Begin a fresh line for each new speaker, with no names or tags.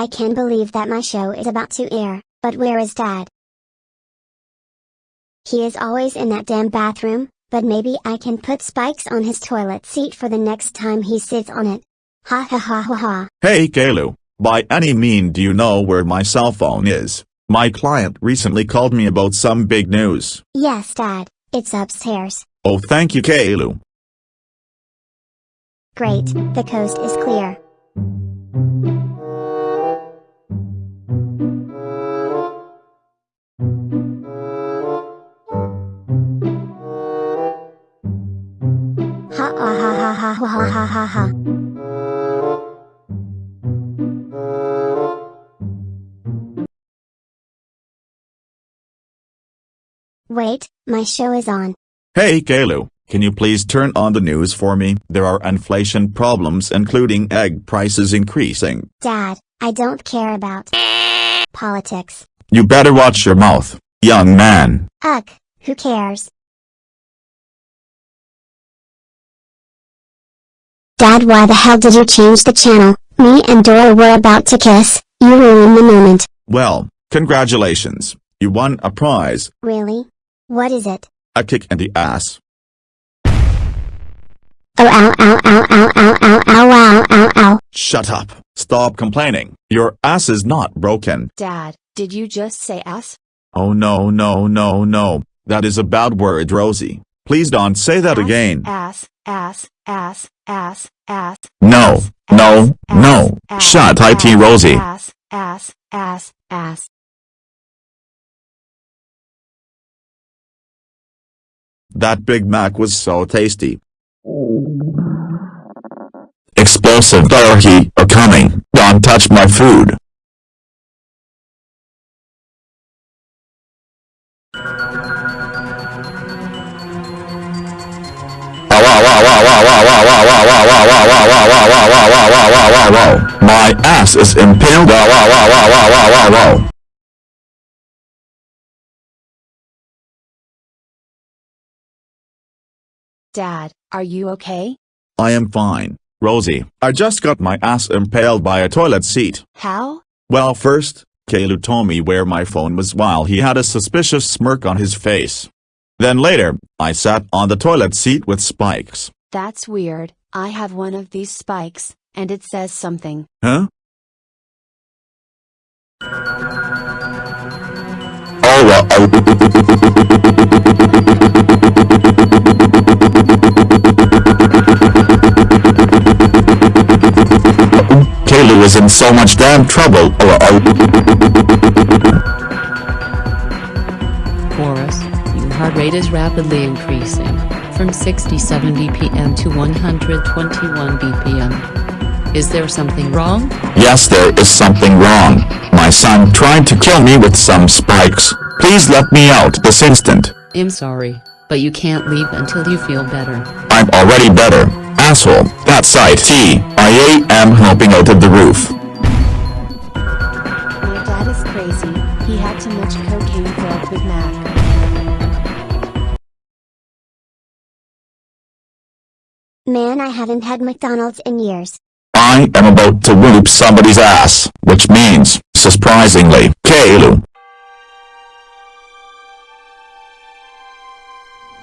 I can't believe that my show is about to air, but where is dad? He is always in that damn bathroom, but maybe I can put spikes on his toilet seat for the next time he sits on it. Ha ha ha ha ha.
Hey Caillou, by any mean do you know where my cell phone is? My client recently called me about some big news.
Yes dad, it's upstairs.
Oh thank you Caillou.
Great, the coast is clear. Ha ha ha ha. Wait, my show is on.
Hey Caillou, can you please turn on the news for me? There are inflation problems including egg prices increasing.
Dad, I don't care about politics.
You better watch your mouth, young man.
Ugh, who cares? Dad, why the hell did you change the channel? Me and Dora were about to kiss, you ruined the moment.
Well, congratulations. You won a prize,
Really? What is it?
a kick in the ass.
Oh ow ow ow ow ow ow ow ow ow ow.
Shut up. Stop complaining. Your ass is not broken.
Dad, did you just say ass?
Oh no no no no. That is a bad word Rosie. Please don't say that
Ass,
again.
Ass, ass, ass, ass, ass.
No, no, no. Shut it Rosie.
Ass, ass, ass, ass.
That Big Mac was so tasty. Explosive are coming. Don't touch my food. My ass is impaled. Wow! Wow! Wow! Wow! Wow! Wow!
Dad, are you okay?
I am fine, Rosie. I just got my ass impaled by a toilet seat.
How?
Well first, Caillou told me where my phone was while he had a suspicious smirk on his face. Then later, I sat on the toilet seat with spikes.
That's weird. I have one of these spikes, and it says something.
Huh? Oh, Caillou is in so much damn trouble.
Oh, Chorus, your heart rate is rapidly increasing, from 60-70 BPM to 121 BPM. Is there something wrong?
Yes there is something wrong. My son tried to kill me with some spikes. Please let me out this instant.
I'm sorry, but you can't leave until you feel better.
I'm already better. Asshole, that's IT. I am helping out of the roof.
My dad is crazy. He had too much cocaine filled with Mac.
Man I haven't had McDonald's in years.
I am about to whoop somebody's ass, which means, surprisingly, Caillou,